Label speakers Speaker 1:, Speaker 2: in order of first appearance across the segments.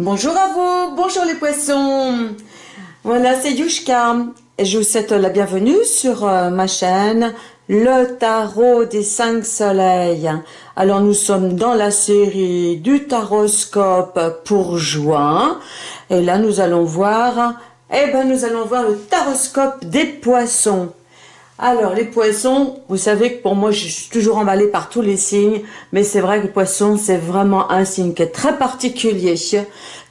Speaker 1: Bonjour à vous, bonjour les poissons. Voilà, c'est Yushka. Je vous souhaite la bienvenue sur euh, ma chaîne, le tarot des cinq soleils. Alors nous sommes dans la série du taroscope pour juin. Et là nous allons voir, eh ben nous allons voir le taroscope des poissons. Alors, les poissons, vous savez que pour moi, je suis toujours emballée par tous les signes, mais c'est vrai que le poisson, c'est vraiment un signe qui est très particulier,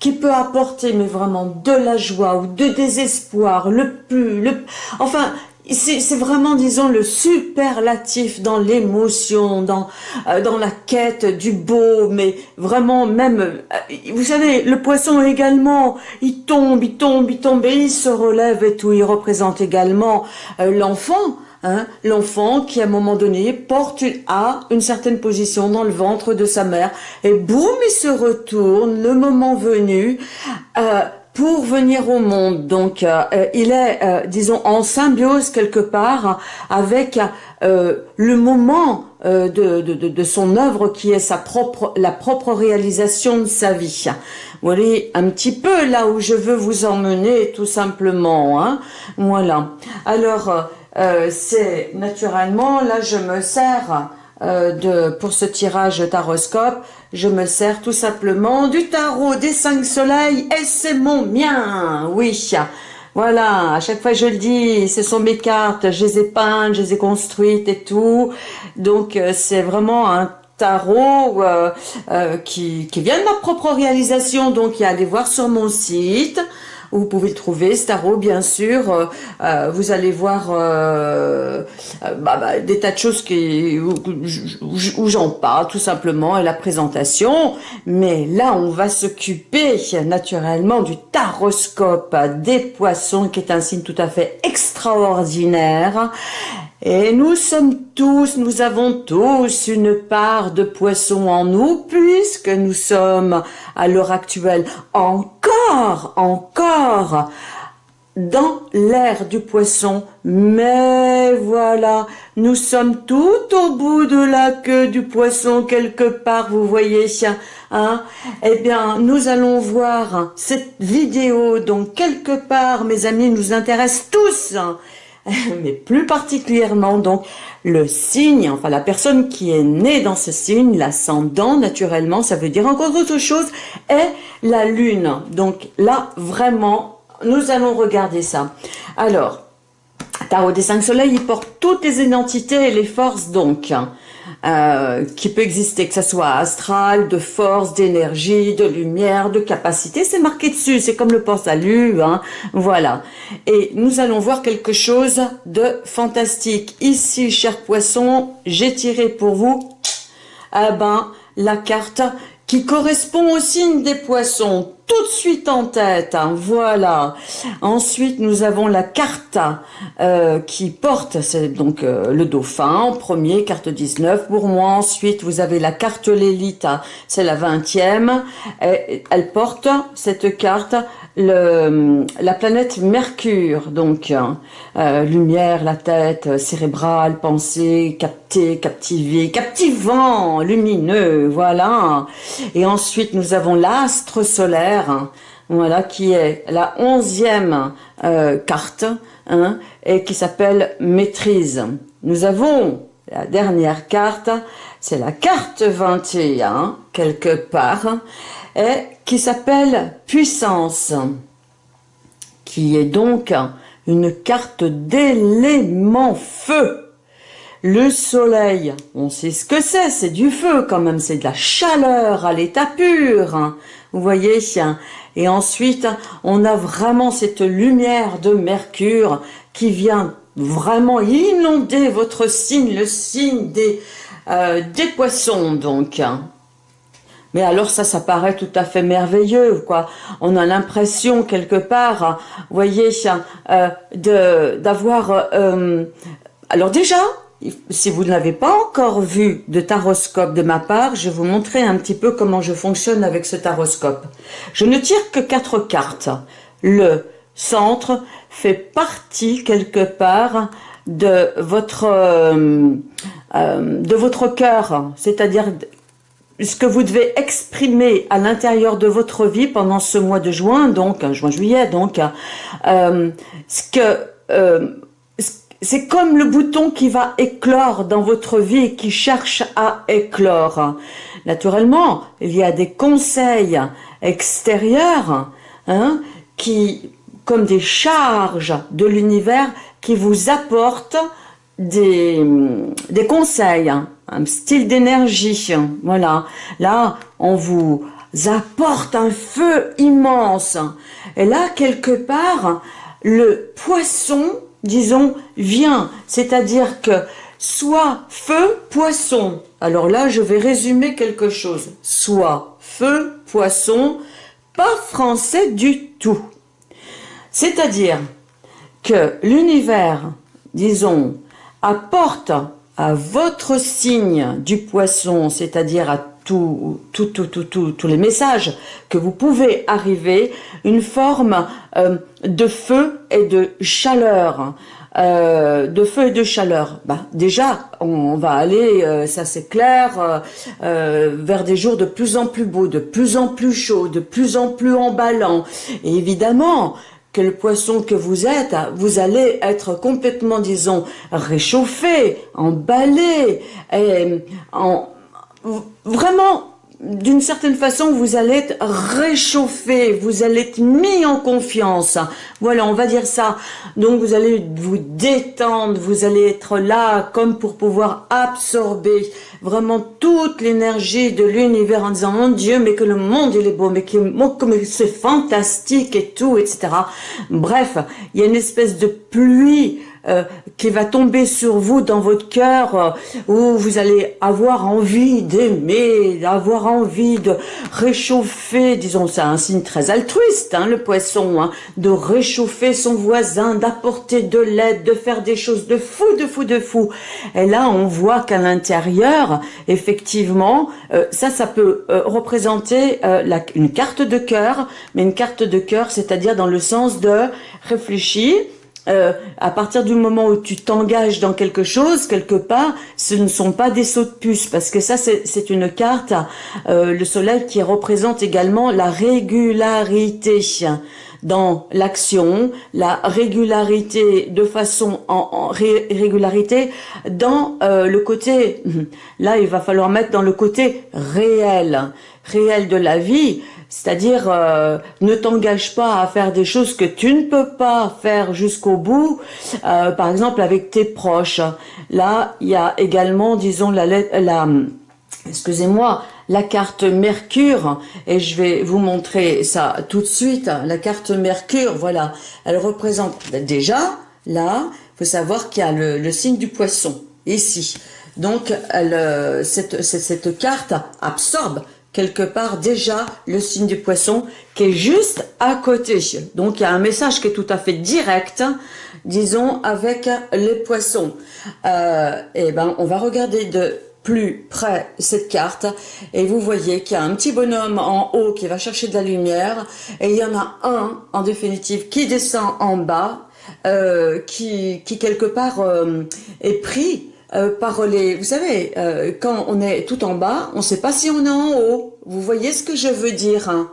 Speaker 1: qui peut apporter, mais vraiment, de la joie ou de désespoir, le plus, le, enfin, c'est vraiment, disons, le superlatif dans l'émotion, dans, euh, dans la quête du beau, mais vraiment même, euh, vous savez, le poisson également, il tombe, il tombe, il tombe et il se relève et tout. Il représente également euh, l'enfant, hein, l'enfant qui à un moment donné porte à une certaine position dans le ventre de sa mère et boum, il se retourne, le moment venu pour venir au monde. Donc, euh, euh, il est, euh, disons, en symbiose quelque part avec le moment de, de, de, son œuvre qui est sa propre, la propre réalisation de sa vie. Voyez un petit peu là où je veux vous emmener, tout simplement. Hein voilà. Alors, c'est naturellement, là, je me sers euh, de, pour ce tirage taroscope, je me sers tout simplement du tarot des cinq soleils et c'est mon mien, oui. Voilà, à chaque fois je le dis, ce sont mes cartes, je les ai peintes, je les ai construites et tout. Donc euh, c'est vraiment un tarot euh, qui, qui vient de ma propre réalisation. Donc il y a aller voir sur mon site. Vous pouvez le trouver, Staro, bien sûr. Euh, euh, vous allez voir euh, bah, bah, des tas de choses qui, où, j'en parle, tout simplement, et la présentation. Mais là, on va s'occuper naturellement du taroscope des poissons, qui est un signe tout à fait extraordinaire. Et nous sommes tous, nous avons tous une part de poisson en nous, puisque nous sommes, à l'heure actuelle, encore, encore, dans l'ère du poisson. Mais voilà, nous sommes tout au bout de la queue du poisson, quelque part, vous voyez, hein Eh bien, nous allons voir cette vidéo, donc quelque part, mes amis, nous intéresse tous, mais plus particulièrement donc le signe, enfin la personne qui est née dans ce signe, l'ascendant naturellement, ça veut dire encore autre chose, est la lune. Donc là, vraiment, nous allons regarder ça. Alors, Tarot des cinq soleils, il porte toutes les identités et les forces donc. Euh, qui peut exister, que ce soit astral, de force, d'énergie, de lumière, de capacité, c'est marqué dessus, c'est comme le port-salut, hein, voilà. Et nous allons voir quelque chose de fantastique. Ici, cher poisson, j'ai tiré pour vous, eh ben, la carte qui correspond au signe des poissons, tout de suite en tête, hein, voilà. Ensuite, nous avons la carte euh, qui porte, c'est donc euh, le dauphin en premier, carte 19 pour moi. Ensuite, vous avez la carte l'élite, hein, c'est la 20e. elle porte, cette carte, la planète Mercure, donc euh, lumière, la tête, cérébrale, pensée, capté, captivé, captivant, lumineux, voilà. Et ensuite, nous avons l'astre solaire, hein, voilà, qui est la onzième euh, carte, hein, et qui s'appelle maîtrise. Nous avons la dernière carte, c'est la carte 21, quelque part, et qui s'appelle puissance, qui est donc une carte d'élément feu. Le soleil, on sait ce que c'est, c'est du feu quand même, c'est de la chaleur à l'état pur, hein. vous voyez Et ensuite, on a vraiment cette lumière de Mercure qui vient vraiment inonder votre signe, le signe des, euh, poissons donc. Mais alors ça, ça paraît tout à fait merveilleux, quoi. On a l'impression quelque part, vous voyez, euh, d'avoir... Euh, alors déjà, si vous n'avez pas encore vu de taroscope de ma part, je vais vous montrer un petit peu comment je fonctionne avec ce taroscope. Je ne tire que quatre cartes. Le centre fait partie quelque part de votre euh, de votre cœur, c'est-à-dire ce que vous devez exprimer à l'intérieur de votre vie pendant ce mois de juin, donc juin-juillet, donc euh, ce que euh, c'est comme le bouton qui va éclore dans votre vie qui cherche à éclore. Naturellement, il y a des conseils extérieurs hein, qui, comme des charges de l'univers, qui vous apportent des, des conseils, un style d'énergie. Voilà. Là, on vous apporte un feu immense. Et là, quelque part, le poisson, disons, vient. C'est-à-dire que soit feu, poisson. Alors là, je vais résumer quelque chose. Soit feu, poisson, pas français du tout. C'est-à-dire que l'univers, disons, apporte à votre signe du poisson, c'est-à-dire à tous les messages que vous pouvez arriver, une forme euh, de feu et de chaleur. Euh, de feu et de chaleur. Bah, déjà, on, va aller, euh, ça c'est clair, vers des jours de plus en plus beaux, de plus en plus chauds, de plus en plus emballants. Et évidemment, que le poisson que vous êtes, vous allez être complètement, disons, réchauffé, emballé, en, vraiment d'une certaine façon, vous allez être réchauffé, vous allez être mis en confiance. Voilà, on va dire ça. Donc, vous allez vous détendre, vous allez être là comme pour pouvoir absorber vraiment toute l'énergie de l'univers en disant, mon Dieu, mais que le monde, il est beau, mais que c'est fantastique et tout, etc. Bref, il y a une espèce de pluie euh, qui va tomber sur vous dans votre cœur, euh, où vous allez avoir envie d'aimer, avoir envie de réchauffer, disons, c'est un signe très altruiste, hein, le poisson, hein, de réchauffer son voisin, d'apporter de l'aide, de faire des choses de fou, de fou, de fou. Et là, on voit qu'à l'intérieur, effectivement, euh, ça, ça peut représenter la, une carte de cœur, mais une carte de cœur, c'est-à-dire dans le sens de réfléchir, euh, à partir du moment où tu t'engages dans quelque chose, quelque part, ce ne sont pas des sauts de puce, parce que ça, c'est une carte, euh, le soleil qui représente également la régularité dans l'action, la régularité de façon en, régularité dans euh, le côté, là il va falloir mettre dans le côté réel, réel de la vie, c'est-à-dire, euh, ne t'engage pas à faire des choses que tu ne peux pas faire jusqu'au bout, euh, par exemple avec tes proches. Là, il y a également, disons, la, la excusez-moi, la carte Mercure, et je vais vous montrer ça tout de suite. La carte Mercure, voilà, elle représente déjà, là, il faut savoir qu'il y a le, signe du poisson, ici. Donc, elle, euh, cette, cette carte absorbe quelque part déjà le signe du poisson qui est juste à côté. Donc il y a un message qui est tout à fait direct, disons, avec les poissons. Euh, et eh ben, on va regarder de plus près cette carte et vous voyez qu'il y a un petit bonhomme en haut qui va chercher de la lumière et il y en a un en définitive qui descend en bas euh, qui, quelque part euh, est pris euh. Vous savez, euh, quand on est tout en bas, on ne sait pas si on est en haut. Vous voyez ce que je veux dire hein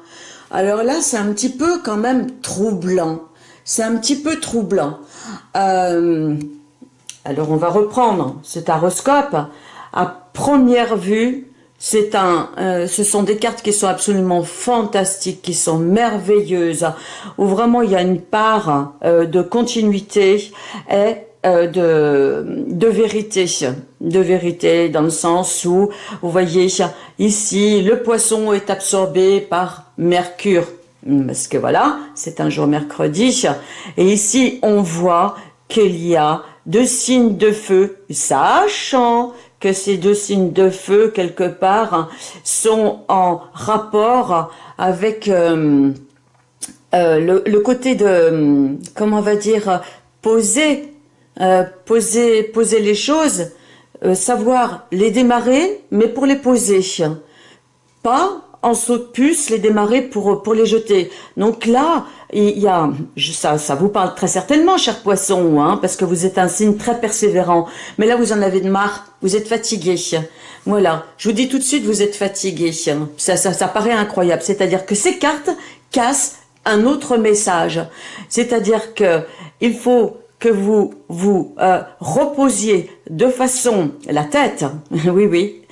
Speaker 1: Alors là, c'est un petit peu quand même troublant. C'est un petit peu troublant. Euh, alors, on va reprendre cet horoscope. À première vue, c'est un, ce sont des cartes qui sont absolument fantastiques, qui sont merveilleuses, où vraiment il y a une part de continuité et euh, de, vérité, de vérité dans le sens où, vous voyez, ici, le poisson est absorbé par Mercure, parce que voilà, c'est un jour mercredi, et ici, on voit qu'il y a deux signes de feu, sachant que ces deux signes de feu, quelque part, sont en rapport avec euh, euh, le, le, côté de, comment on va dire, poser euh, poser, poser les choses, euh, savoir les démarrer, mais pour les poser. Pas en saut de puce les démarrer pour, pour les jeter. Donc là, il y a, ça, ça vous parle très certainement, cher poisson, hein, parce que vous êtes un signe très persévérant. Mais là, vous en avez de marre, vous êtes fatigué. Voilà, je vous dis tout de suite, vous êtes fatigué. Ça, ça, ça paraît incroyable. C'est-à-dire que ces cartes cassent un autre message. C'est-à-dire que il faut que vous vous euh, reposiez de façon, la tête, oui, oui,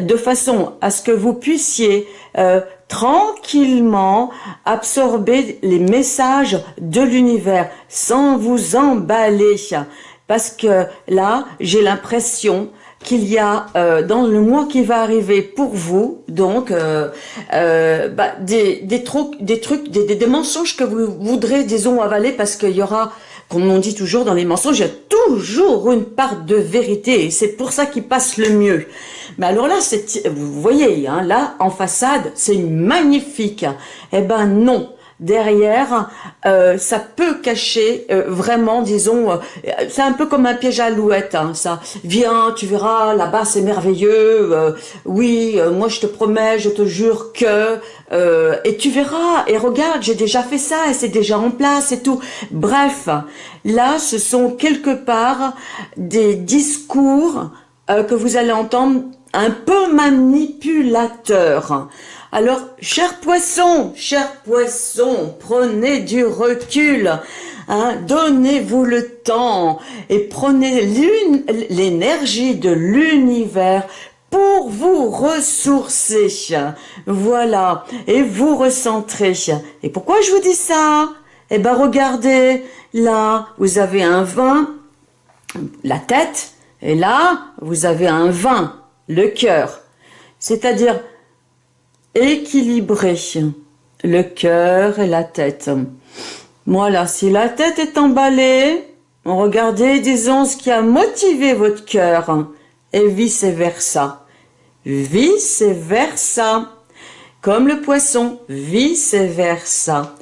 Speaker 1: de façon à ce que vous puissiez euh, tranquillement absorber les messages de l'univers sans vous emballer. Parce que là, j'ai l'impression qu'il y a euh, dans le mois qui va arriver pour vous, donc euh, euh, bah, des, des, trucs, des trucs, des, des, mensonges que vous voudrez, disons, avaler parce qu'il y aura, comme on dit toujours dans les mensonges, il y a toujours une part de vérité et c'est pour ça qu'ils passent le mieux. Mais alors là, vous voyez, hein, là, en façade, c'est magnifique. Eh ben non, derrière, euh, ça peut cacher euh, vraiment, disons, euh, c'est un peu comme un piège à alouette, hein, ça. Viens, tu verras, là-bas c'est merveilleux, oui, moi je te promets, je te jure que, et tu verras, et regarde, j'ai déjà fait ça, et c'est déjà en place et tout. Bref, là, ce sont quelque part des discours que vous allez entendre un peu manipulateurs. Alors, cher poisson, cher poisson, prenez du recul, hein, donnez-vous le temps et prenez l'énergie de l'univers pour vous ressourcer. Voilà, et vous recentrer. Et pourquoi je vous dis ça? Eh ben regardez, là, vous avez un vin, la tête, et là, vous avez un vin, le cœur. C'est-à-dire, équilibrer le cœur et la tête. Voilà, si la tête est emballée, regardez, disons, ce qui a motivé votre cœur, et vice-versa. Vice-versa. Comme le poisson, vice-versa.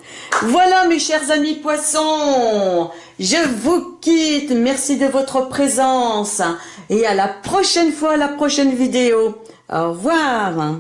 Speaker 1: Voilà mes chers amis poissons, je vous quitte, merci de votre présence et à la prochaine fois, la prochaine vidéo. Au revoir.